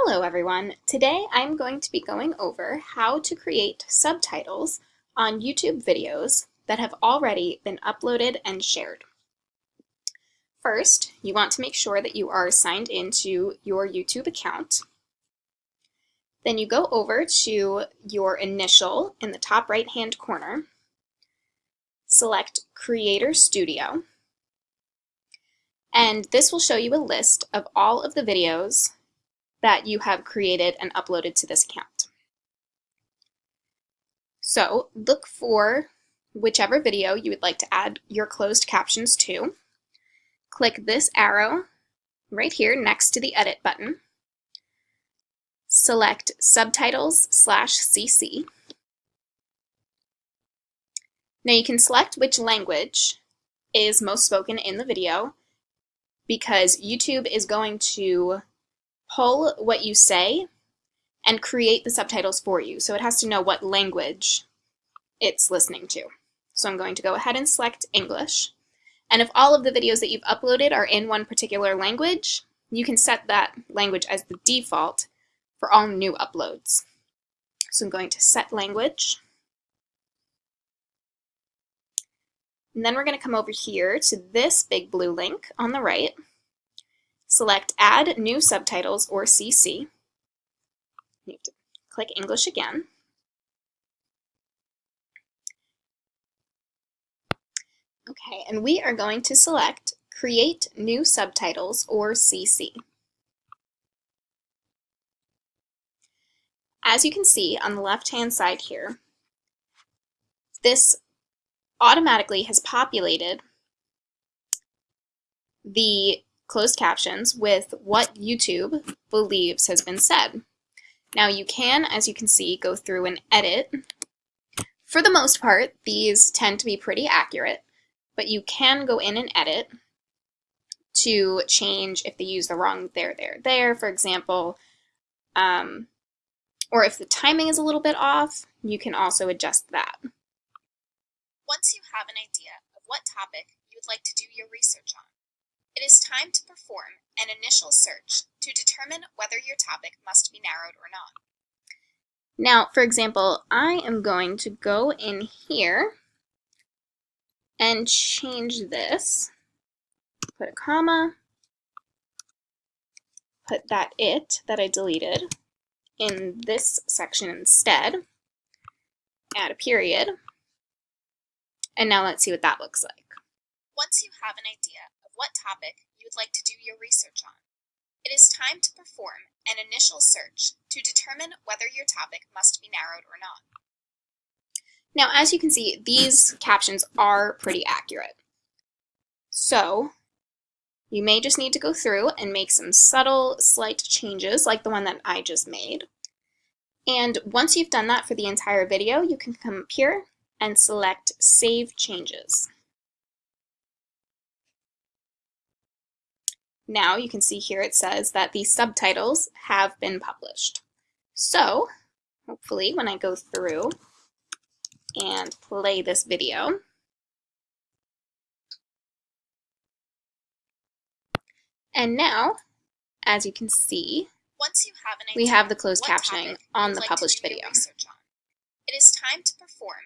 Hello everyone. Today I'm going to be going over how to create subtitles on YouTube videos that have already been uploaded and shared. First, you want to make sure that you are signed into your YouTube account. Then you go over to your initial in the top right hand corner, select Creator Studio, and this will show you a list of all of the videos that you have created and uploaded to this account. So look for whichever video you would like to add your closed captions to. Click this arrow right here next to the edit button. Select subtitles slash CC. Now you can select which language is most spoken in the video because YouTube is going to pull what you say and create the subtitles for you. So it has to know what language it's listening to. So I'm going to go ahead and select English. And if all of the videos that you've uploaded are in one particular language, you can set that language as the default for all new uploads. So I'm going to set language. And then we're going to come over here to this big blue link on the right Select Add New Subtitles or CC. You to click English again. Okay, and we are going to select Create New Subtitles or CC. As you can see on the left-hand side here, this automatically has populated the closed captions with what YouTube believes has been said. Now you can, as you can see, go through and edit. For the most part, these tend to be pretty accurate, but you can go in and edit to change if they use the wrong there, there, there, for example, um, or if the timing is a little bit off, you can also adjust that. Once you have an idea of what topic you would like to do your research on, it is time to perform an initial search to determine whether your topic must be narrowed or not. Now, for example, I am going to go in here and change this. Put a comma, put that it that I deleted in this section instead, add a period, and now let's see what that looks like. Have an idea of what topic you would like to do your research on. It is time to perform an initial search to determine whether your topic must be narrowed or not. Now, as you can see, these captions are pretty accurate. So, you may just need to go through and make some subtle, slight changes like the one that I just made. And once you've done that for the entire video, you can come up here and select Save Changes. Now you can see here it says that the subtitles have been published. So hopefully when I go through and play this video, and now, as you can see, Once you have we have the closed captioning on the published video. It is time to perform